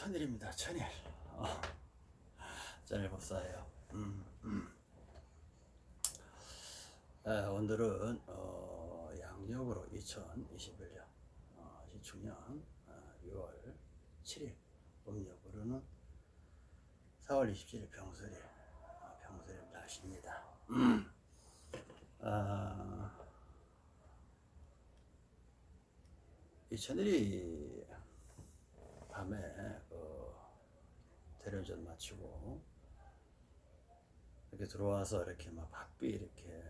천일입니다. 천일. 어. 천일 법사예요. 음, 음. 에, 오늘은 어, 양력으로 2021년 어, 시축년 어, 6월 7일 음력으로는 4월 27일 병설일 어, 병설일 날씨입니다. 음. 아, 이 천일이 밤에 그 대련전 마치고 이렇게 들어와서 이렇게 막 바삐 이렇게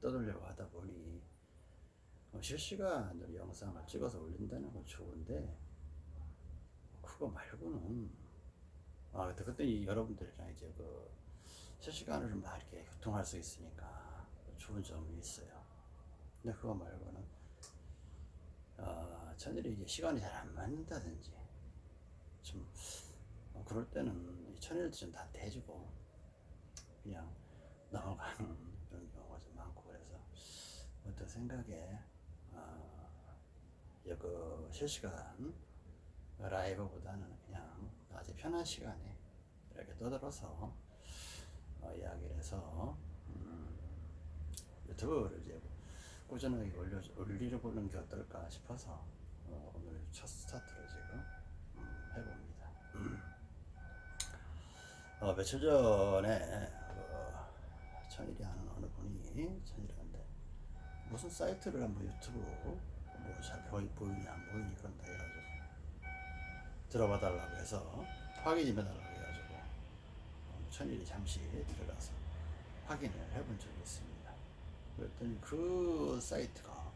떠들려고 하다 보니 어, 실시간으로 영상을 찍어서 올린다는 건 좋은데 그거 말고는 아 그때 그때 여러분들이랑 이제 그 실시간으로 막 이렇게 교통할 수 있으니까 좋은 점이 있어요. 근데 그거 말고는 아, 천일이 이제 시간이 잘 안 맞는다든지 좀 어, 그럴 때는 좀다 대주고 그냥 넘어가는 그런 경우가 좀 많고 그래서 어떤 생각에 어, 그 실시간 라이브보다는 그냥 낮에 편한 시간에 이렇게 떠들어서 어, 이야기를 해서 음, 유튜브를 이제 꾸준하게 올려, 올려보는 게 어떨까 싶어서 어, 오늘 첫 스타트를 지금 음, 해봅니다. 어, 며칠 전에 그 천일이 하는 어느 분이 천일한데 무슨 사이트를 한번 유튜브 뭐잘 보이, 보이니 안 보이니 그런다 해가지고 들어봐 달라고 해서 확인 좀 해달라고 해가지고 어, 천일이 잠시 들어가서 확인을 해본 적이 있습니다. 그랬더니 그 사이트가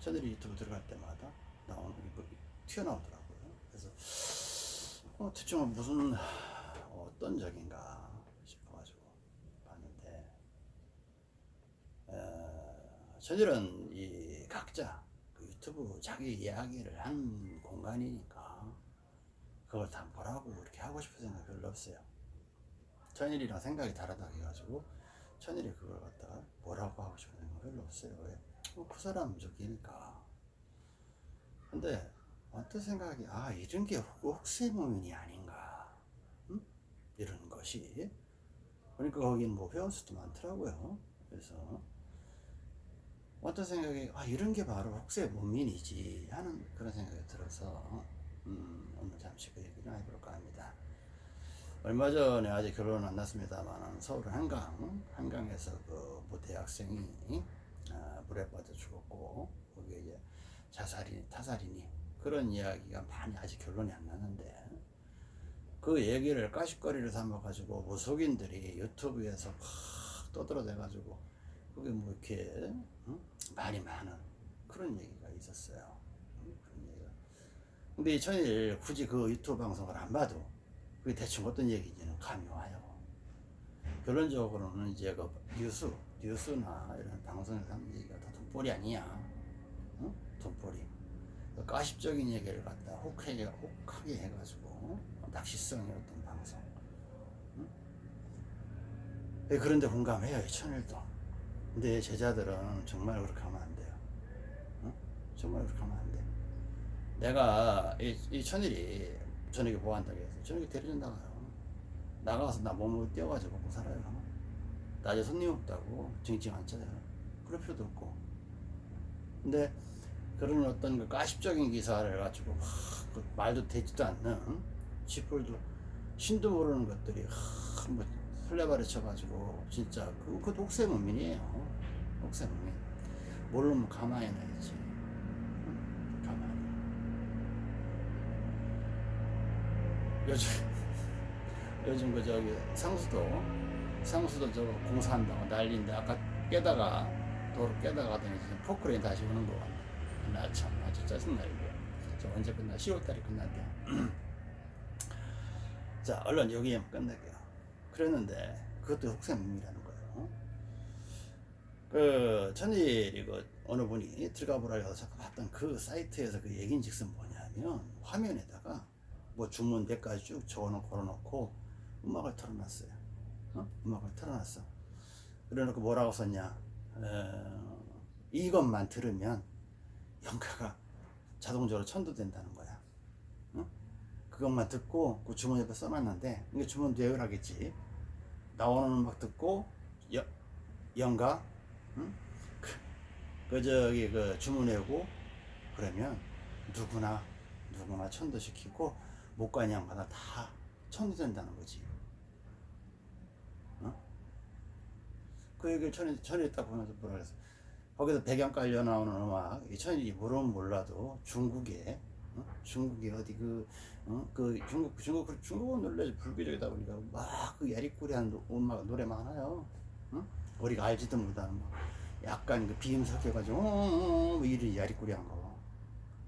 천일이 유튜브 들어갈 때마다 나오는 게뭐 튀어나오더라고요. 그래서 어, 대충 무슨 어떤 적인가 싶어가지고 봤는데 어, 저들은 이 각자 그 유튜브 자기 이야기를 하는 공간이니까 그걸 다 뭐라고 이렇게 하고 싶은 생각 별로 없어요. 천일이랑 생각이 다르다 해가지고 천일이 그걸 갖다가 뭐라고 하고 싶은 생각 별로 없어요. 왜? 어, 그 사람 저기니까. 근데 어떤 생각이 아 이런 게 혹세무민이 아닌가 응? 이런 것이 그러니까 거긴 뭐 회원수도 많더라고요. 그래서 어떤 생각이 아 이런 게 바로 혹세무민이지 하는 그런 생각이 들어서 음, 오늘 잠시 그 얘기를 해볼까 합니다. 얼마 전에 아직 결혼 안 났습니다만 서울 한강 한강에서 그모 대학생이 아, 물에 빠져 죽었고 거기에 이제 자살이 타살이니 그런 이야기가 많이 아직 결론이 안 나는데 그 얘기를 까십거리를 삼아 가지고 무속인들이 유튜브에서 막 떠들어대 가지고 그게 뭐 이렇게 응? 말이 많은 그런 얘기가 있었어요. 응? 그런 얘기가. 근데 이 천일 굳이 그 유튜브 방송을 안 봐도 그게 대충 어떤 얘기인지는 감이 와요. 결론적으로는 이제 그 뉴스, 뉴스나 이런 방송에서 하는 얘기가 다 돈벌이 아니야. 응? 돈벌이. 그 가십적인 얘기를 갖다 혹하게, 혹하게 해가지고 낚시성의 어떤 방송. 응? 예, 그런데 공감해요, 이 천일도. 근데 제자들은 정말 그렇게 하면 안 돼요. 응? 정말 그렇게 하면 안 돼. 내가 이, 이 천일이 저녁에 뭐 한다고 해서 저녁에 데려준 나가요. 나가서 나 몸을 띄워가지고 먹고 살아요. 낮에 손님 없다고 징징 안 쳐요. 그럴 필요도 없고. 근데 그런 어떤 그 가십적인 기사를 가지고 막그 말도 되지도 않는 쥐뿔도 신도 모르는 것들이 하, 뭐 설레발에 쳐가지고 진짜 그, 그 독세문민이에요. 독세문민. 모르면 가만히 놔야지. 응? 가만히. 요즘 요즘 그 저기 상수도 상수도 저거 공사한다고 난리인데 아까 깨다가 도로 깨다가 지금 포크레인 다시 오는 거 같네. 나 참 아주 짜증나 이거. 저 언제 끝나? 10월달에 끝난대. 자 얼른 여기에만 끝낼게요. 그랬는데 그것도 혹세무민이라는 거예요. 그 천일이 그 어느 분이 들어가 보라 해서 자꾸 봤던 그 사이트에서 그 얘기인 즉슨 뭐냐면 화면에다가 뭐 주문 몇 가지 쭉 적어놓고 걸어놓고 음악을 틀어놨어요. 어? 음악을 틀어놨어. 그래놓고 뭐라고 썼냐? 어, 이것만 들으면 영가가 자동적으로 천도된다는 거야. 어? 그것만 듣고 그 주문 옆에 써놨는데 이게 주문도 예열 하겠지 나오는 음악 듣고 여, 연가 응? 그, 그 저기 그 주문 외우고 그러면 누구나 누구나 천도시키고 못 가는 양마다 다 천도된다는 거지 어? 그 얘기를 천이 딱 보면서 뭐라 그랬어 거기서 배경 깔려 나오는 음악 이 천이 모르면 몰라도 중국에 어? 중국에 어디 그, 어? 그 중국 중국 중국은 원래 불교적이다 보니까 막그 야리꾸리한 노- 음악 노래 많아요. 어? 우리가 알지도 못하는 뭐 약간 그 비음 섞여가지고 어, 어, 이리 야리꾸리한 거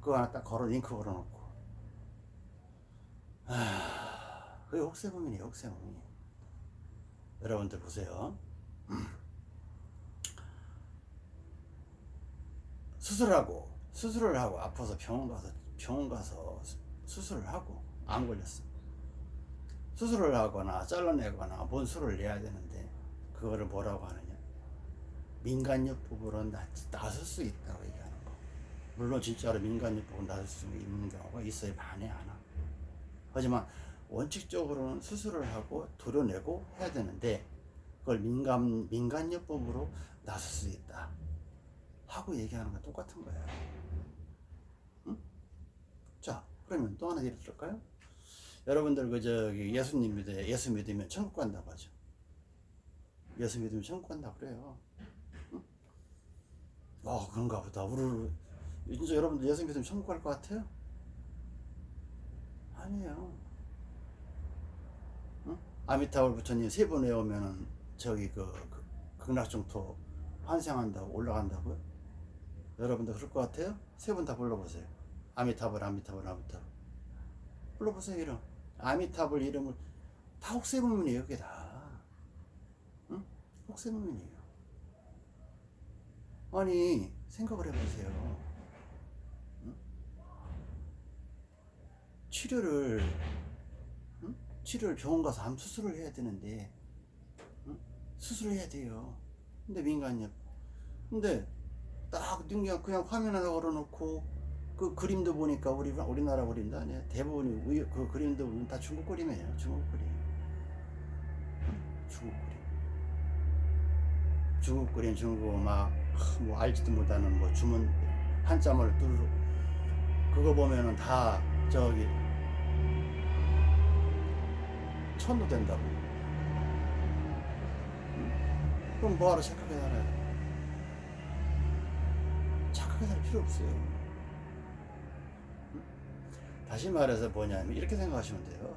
그거 하나 딱 걸어 링크 걸어놓고 아 그게 혹세무민이에요 혹세무민 여러분들 보세요 수술하고 수술을 하고 아파서 병원 가서 병원 가서 수- 수술을 하고 안 걸렸어. 수술을 하거나 잘라내거나 뭔 수를 내야 되는데 그거를 뭐라고 하느냐? 민간요법으로 나, 나설 수 있다고 얘기하는 거. 물론 진짜로 민간요법으로 나설 수 있는 경우가 있어요. 반에 하나. 하지만 원칙적으로는 수술을 하고 도려내고 해야 되는데 그걸 민간 민간요법으로 나설 수 있다. 하고 얘기하는 건 똑같은 거예요. 응? 자, 그러면 또 하나 예를 들을까요? 여러분들 그 저기 예수님 믿어 예수 믿으면 천국 간다고 하죠. 예수 믿으면 천국 간다 그래요. 응? 어 그런가 보다. 우리 진짜 여러분들 예수 믿으면 천국 갈 것 같아요? 아니에요. 응? 아미타불 부처님 세 번 외우면은 저기 그, 그 극락정토 환생한다고 올라간다고요? 여러분들 그럴 것 같아요? 세번다 불러보세요. 아미타불, 아미타불, 아미타불. 불러보세요, 이름. 아미타불 이름을 다 혹세무민이에요, 그게 다. 응? 혹세무민이에요. 아니, 생각을 해보세요. 응? 치료를, 응? 치료를 병원 가서 암 수술을 해야 되는데, 응? 수술을 해야 돼요. 근데 민간요. 근데 딱 그냥 그냥 화면 하나 걸어놓고 그 그림도 보니까 우리 우리나라 그림도 아니야. 대부분이 의- 그 그림도 다 중국 그림이에요. 중국 그림. 응? 중국 그림. 중국 그림, 중국 막뭐 알지도 못하는 뭐 주문 한자를 뚫고 그거 보면은 다 저기 천도 된다고. 응? 그럼 뭐하러 착하게 살아요? 착하게 살 필요 없어요. 응? 다시 말해서 뭐냐면 이렇게 생각하시면 돼요.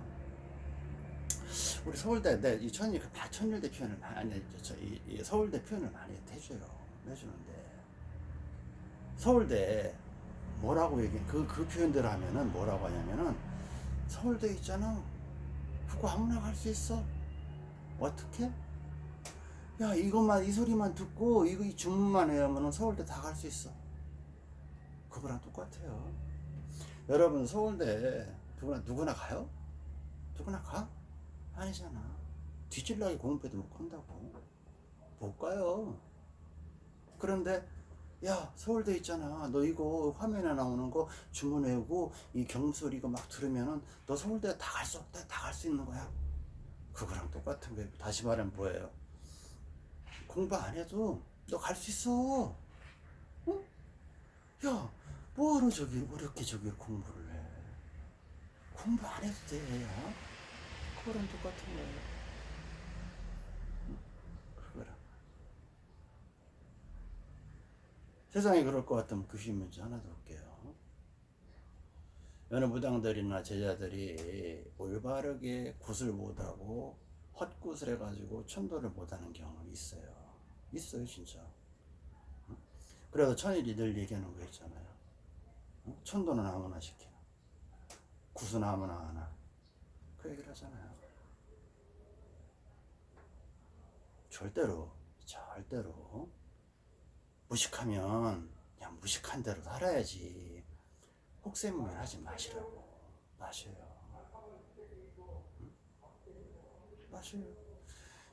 우리 서울대 내이 천일 다 천일대 표현을 많이 저, 이, 이 서울대 표현을 많이 해줘요. 해주는데 서울대 뭐라고 얘기 그, 그 표현대로 하면은 뭐라고 하냐면은 서울대 있잖아. 그거 함락할 수 있어. 어떻게? 야 이것만 이 소리만 듣고 이거 이 주문만 외우면은 서울대 다 갈 수 있어. 그거랑 똑같아요. 여러분 서울대 누구나 누구나 가요? 누구나 가? 아니잖아. 뒤질라게 공부해도 못 간다고. 못 가요. 그런데 야 서울대 있잖아. 너 이거 화면에 나오는 거 주문 외우고 이 경술 이거 막 들으면은 너 서울대 다 갈 수 없다. 다 갈 수 있는 거야. 그거랑 똑같은 거예요. 다시 말하면 뭐예요? 공부 안 해도 너 갈 수 있어. 응? 야, 뭐하러 저기 어렵게 저기 공부를 해? 공부 안 해도 돼. 야? 그거랑 똑같은. 응? 그거랑. 세상에 그럴 것 같으면 귀신 문제 하나 더 볼게요. 어느 무당들이나 제자들이 올바르게 굿을 못하고 헛굿을 해가지고 천도를 못하는 경험이 있어요. 있어요, 진짜. 응? 그래서 천일이 늘 얘기하는 거 있잖아요. 응? 천도는 아무나 시키나. 굿은 아무나 하나. 그 얘기를 하잖아요. 절대로, 절대로 무식하면 그냥 무식한 대로 살아야지. 혹세무민 하지 마시라고. 마셔요. 응? 마셔요.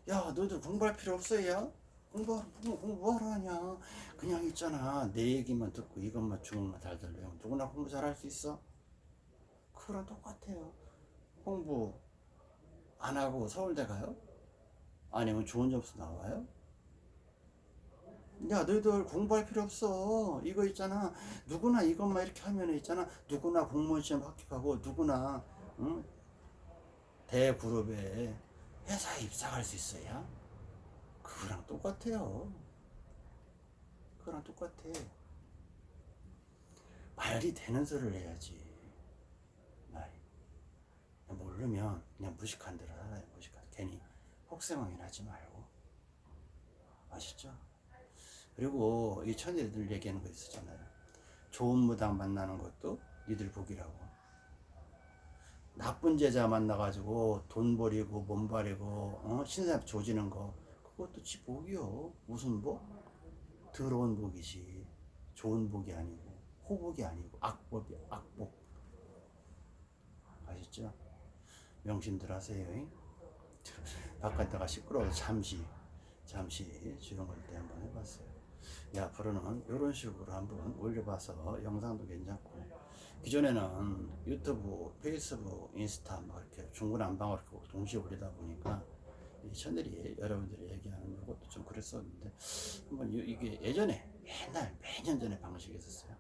야, 너도 공부할 필요 없어, 야? 공부, 공부, 공부하러 하냐? 그냥 있잖아. 내 얘기만 듣고 이것만 주문만 잘 들려요. 누구나 공부 잘할 수 있어? 그 그거랑 똑같아요. 공부 안 하고 서울대 가요? 아니면 좋은 점수 나와요? 야, 너희들 공부할 필요 없어. 이거 있잖아. 누구나 이것만 이렇게 하면 있잖아. 누구나 공무원 시험 합격하고 누구나 응? 대그룹에 회사에 입사할 수 있어야 그거랑 똑같아요. 그거랑 똑같아. 말이 되는 소리를 해야지. 말이. 모르면 그냥 무식한 대로. 무식한. 괜히 혹세망인 하지 말고. 아시죠? 그리고 이 천재들 얘기하는 거 있었잖아요. 좋은 무당 만나는 것도 니들 복이라고. 나쁜 제자 만나가지고 돈 버리고 몸 버리고 어? 신사 조지는 거 그것도 지 복이요. 무슨 복? 더러운 복이지. 좋은 복이 아니고 호복이 아니고 악복이 악복. 아시죠? 명심들 하세요. 잉? 바깥에가 시끄러워서 잠시 잠시 주름을 때 한번 해봤어요. 야, 앞으로는 이런 식으로 한번 올려봐서 영상도 괜찮고 기존에는 유튜브, 페이스북, 인스타 막 이렇게 중구난방으로 동시에 올리다 보니까 이 채널이 여러분들이 얘기하는 것도 좀 그랬었는데 한번 이- 이게 예전에 옛날 몇년 전에 방식이 있었어요.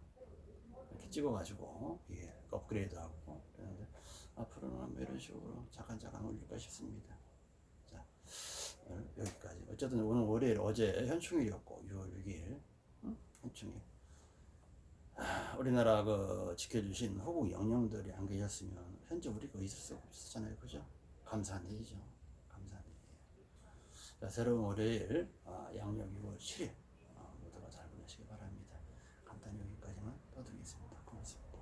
이렇게 찍어가지고 이게 업그레이드하고 그랬는데 앞으로는 한번 이런 식으로 잠깐 잠깐 올릴까 싶습니다. 자 여기까지. 어쨌든 오늘 월요일 어제 현충일이었고 6월 6일 응? 현충일. 아, 우리나라 그 지켜주신 호국 영령들이 안 계셨으면 현재 우리가 있을 수 없었잖아요, 그죠? 감사한 일이죠. 자, 새로운 월요일 아, 양력 6월 7일 아, 모두가 잘 보내시기 바랍니다. 간단히 여기까지만 떠드리겠습니다. 고맙습니다.